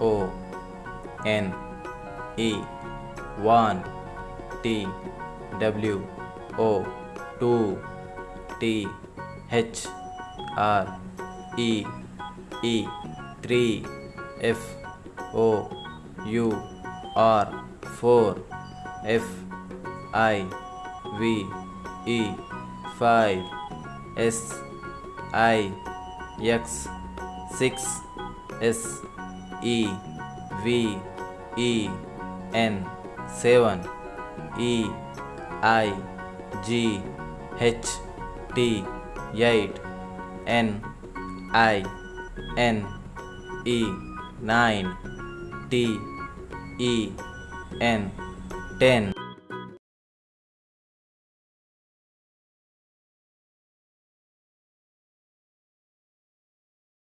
O N E one T W O two T H R E E three F O U R four F I V E five S I X six S E V E N seven. E I G H T eight. N I N E nine. T E N ten